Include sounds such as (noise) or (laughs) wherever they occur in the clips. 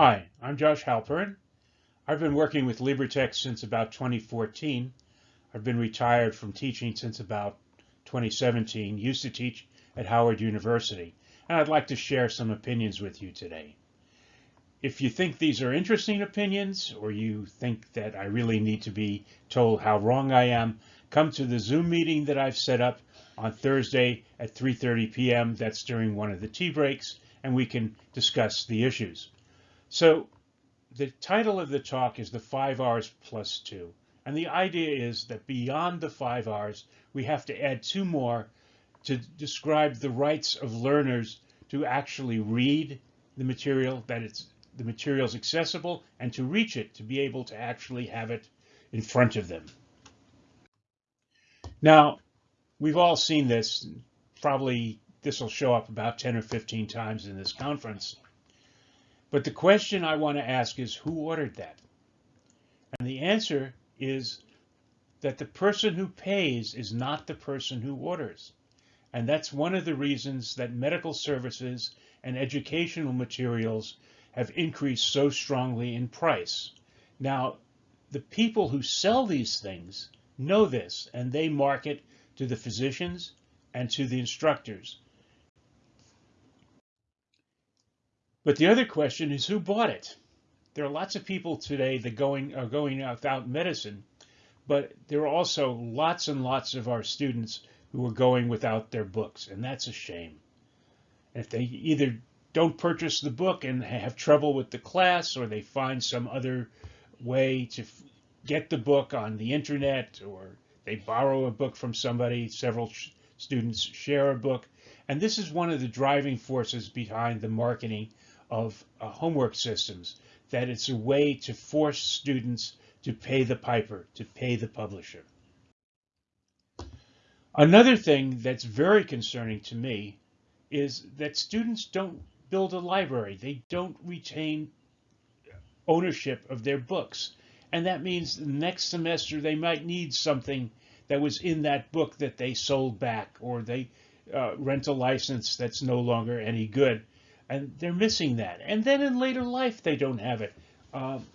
Hi, I'm Josh Halpern. I've been working with LibreText since about 2014. I've been retired from teaching since about 2017, used to teach at Howard University, and I'd like to share some opinions with you today. If you think these are interesting opinions, or you think that I really need to be told how wrong I am, come to the Zoom meeting that I've set up on Thursday at 3.30 p.m. That's during one of the tea breaks, and we can discuss the issues. So the title of the talk is the five R's plus two. And the idea is that beyond the five R's, we have to add two more to describe the rights of learners to actually read the material, that it's the material is accessible, and to reach it, to be able to actually have it in front of them. Now, we've all seen this. Probably this will show up about 10 or 15 times in this conference. But the question I want to ask is who ordered that? And the answer is that the person who pays is not the person who orders. And that's one of the reasons that medical services and educational materials have increased so strongly in price. Now, the people who sell these things know this, and they market to the physicians and to the instructors. But the other question is who bought it? There are lots of people today that going are going without medicine, but there are also lots and lots of our students who are going without their books, and that's a shame. If they either don't purchase the book and have trouble with the class, or they find some other way to get the book on the internet, or they borrow a book from somebody, several students share a book, and this is one of the driving forces behind the marketing of uh, homework systems, that it's a way to force students to pay the piper, to pay the publisher. Another thing that's very concerning to me is that students don't build a library. They don't retain ownership of their books. And that means the next semester they might need something that was in that book that they sold back or they uh, rent a license that's no longer any good and they're missing that. And then in later life, they don't have it. Um,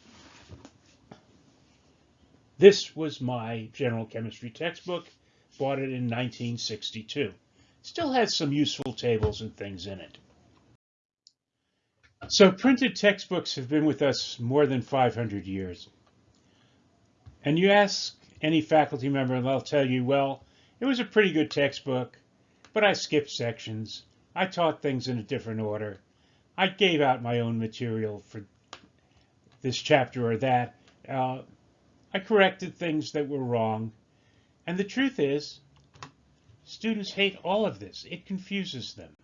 this was my general chemistry textbook, bought it in 1962. Still has some useful tables and things in it. So printed textbooks have been with us more than 500 years. And you ask any faculty member and they'll tell you, well, it was a pretty good textbook, but I skipped sections. I taught things in a different order. I gave out my own material for this chapter or that. Uh, I corrected things that were wrong. And the truth is, students hate all of this. It confuses them.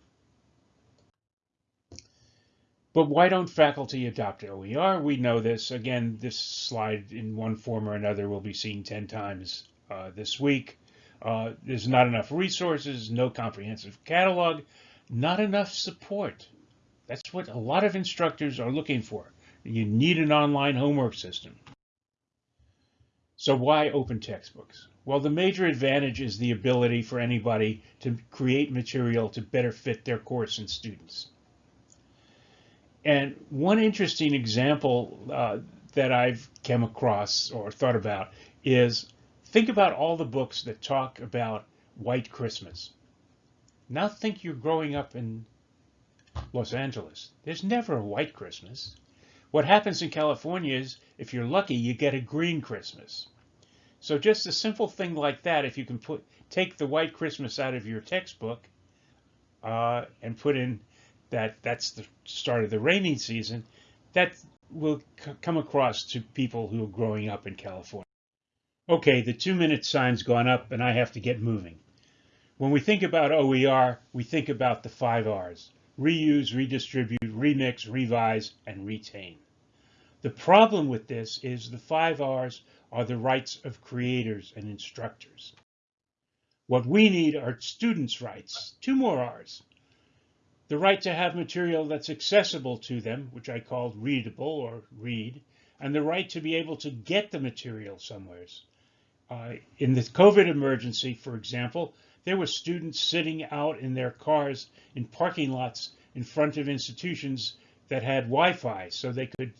But why don't faculty adopt OER? We know this. Again, this slide in one form or another will be seen 10 times uh, this week. Uh, there's not enough resources, no comprehensive catalog, not enough support. That's what a lot of instructors are looking for. You need an online homework system. So why open textbooks? Well, the major advantage is the ability for anybody to create material to better fit their course and students. And one interesting example uh, that I've come across or thought about is think about all the books that talk about white Christmas. Now think you're growing up in Los Angeles. There's never a white Christmas. What happens in California is, if you're lucky, you get a green Christmas. So just a simple thing like that, if you can put take the white Christmas out of your textbook uh, and put in that that's the start of the rainy season, that will come across to people who are growing up in California. Okay, the two minute sign's gone up and I have to get moving. When we think about OER, we think about the five R's, reuse, redistribute, remix, revise, and retain. The problem with this is the five R's are the rights of creators and instructors. What we need are students' rights, two more R's, the right to have material that's accessible to them, which I called readable or read, and the right to be able to get the material somewheres. Uh, in the COVID emergency, for example, there were students sitting out in their cars in parking lots in front of institutions that had Wi-Fi so they could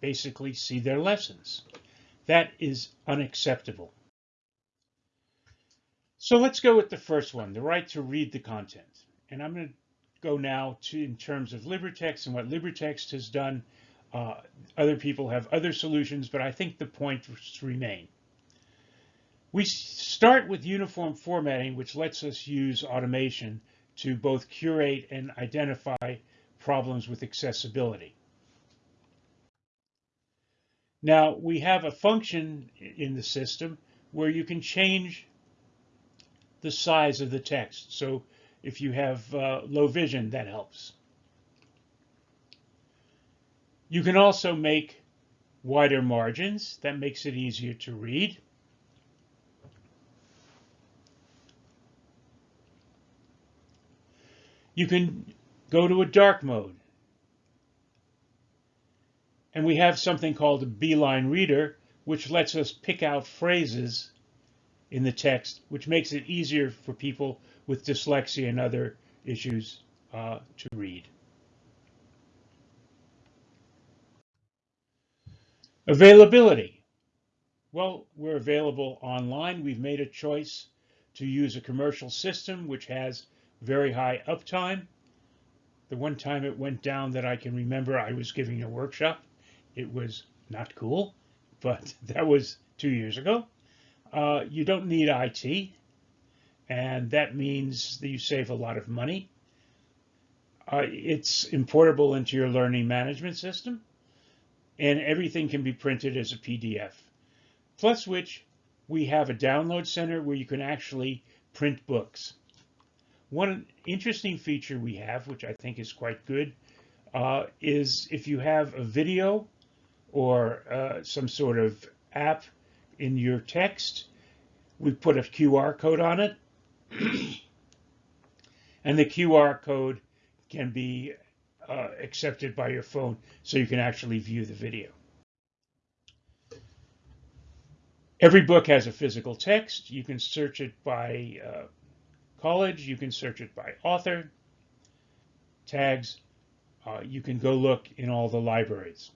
basically see their lessons. That is unacceptable. So let's go with the first one, the right to read the content. And I'm going to go now to in terms of LibreText and what LibreText has done. Uh, other people have other solutions, but I think the points remain. We start with uniform formatting, which lets us use automation to both curate and identify problems with accessibility. Now, we have a function in the system where you can change the size of the text. So if you have uh, low vision, that helps. You can also make wider margins. That makes it easier to read. You can go to a dark mode. And we have something called a beeline reader, which lets us pick out phrases in the text, which makes it easier for people with dyslexia and other issues uh, to read. Availability. Well, we're available online. We've made a choice to use a commercial system which has very high uptime. The one time it went down that I can remember, I was giving a workshop it was not cool, but (laughs) that was two years ago. Uh, you don't need IT, and that means that you save a lot of money. Uh, it's importable into your learning management system, and everything can be printed as a PDF. Plus which, we have a download center where you can actually print books. One interesting feature we have, which I think is quite good, uh, is if you have a video or uh, some sort of app in your text. We put a QR code on it. (clears throat) and the QR code can be uh, accepted by your phone so you can actually view the video. Every book has a physical text. You can search it by uh, college. You can search it by author, tags. Uh, you can go look in all the libraries.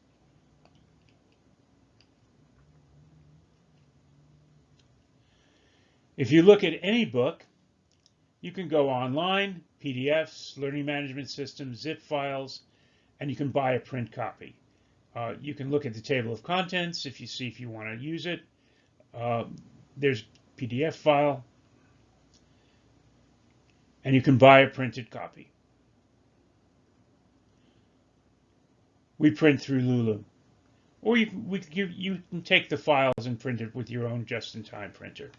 If you look at any book, you can go online, PDFs, learning management systems, zip files, and you can buy a print copy. Uh, you can look at the table of contents if you see if you want to use it. Uh, there's PDF file, and you can buy a printed copy. We print through Lulu. Or you, we, you, you can take the files and print it with your own just-in-time printer.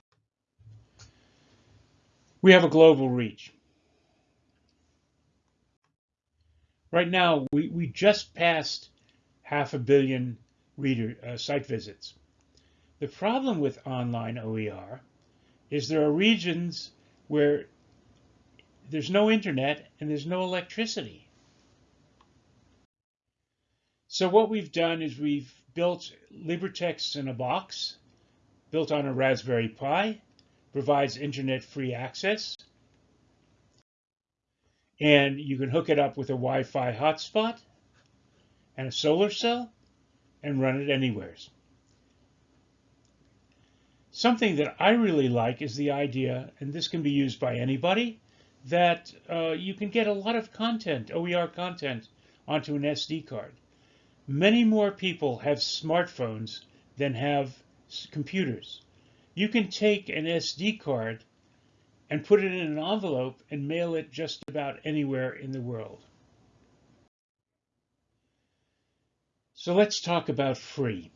We have a global reach. Right now, we, we just passed half a billion reader uh, site visits. The problem with online OER is there are regions where there's no internet and there's no electricity. So what we've done is we've built LibreText in a box, built on a Raspberry Pi, provides internet free access. And you can hook it up with a Wi-Fi hotspot and a solar cell and run it anywhere. Something that I really like is the idea, and this can be used by anybody, that uh, you can get a lot of content, OER content, onto an SD card. Many more people have smartphones than have computers. You can take an SD card and put it in an envelope and mail it just about anywhere in the world. So let's talk about free.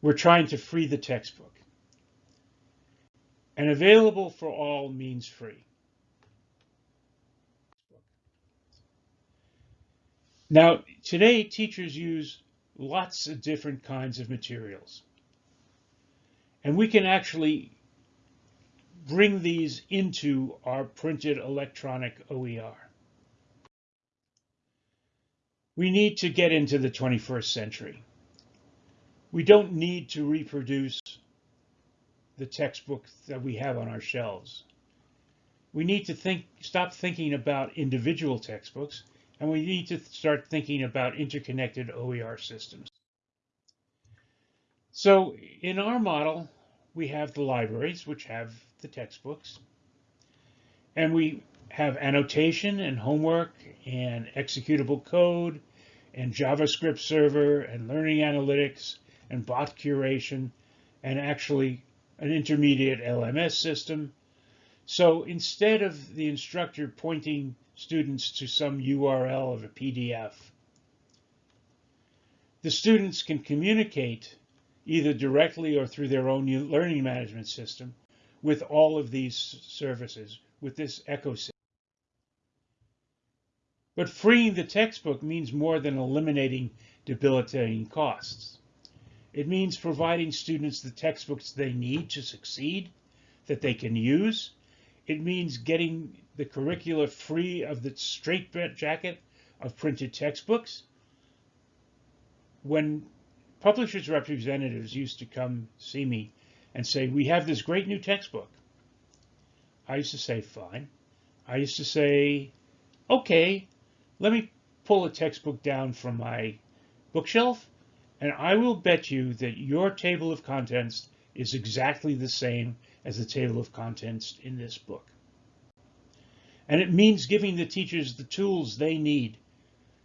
We're trying to free the textbook. And available for all means free. Now, today teachers use lots of different kinds of materials. And we can actually bring these into our printed electronic OER. We need to get into the 21st century. We don't need to reproduce the textbook that we have on our shelves. We need to think, stop thinking about individual textbooks and we need to start thinking about interconnected OER systems. So in our model, we have the libraries, which have the textbooks, and we have annotation and homework and executable code and JavaScript server and learning analytics and bot curation and actually an intermediate LMS system. So instead of the instructor pointing students to some URL of a PDF, the students can communicate either directly or through their own learning management system with all of these services, with this ecosystem. But freeing the textbook means more than eliminating debilitating costs. It means providing students the textbooks they need to succeed, that they can use. It means getting the curricula free of the straitjacket of printed textbooks. When publishers' representatives used to come see me and say, we have this great new textbook, I used to say, fine. I used to say, okay, let me pull a textbook down from my bookshelf, and I will bet you that your table of contents is exactly the same as the table of contents in this book. And it means giving the teachers the tools they need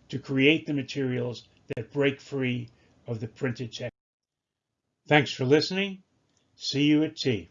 to create the materials that break free of the printed text. Thanks for listening. See you at tea.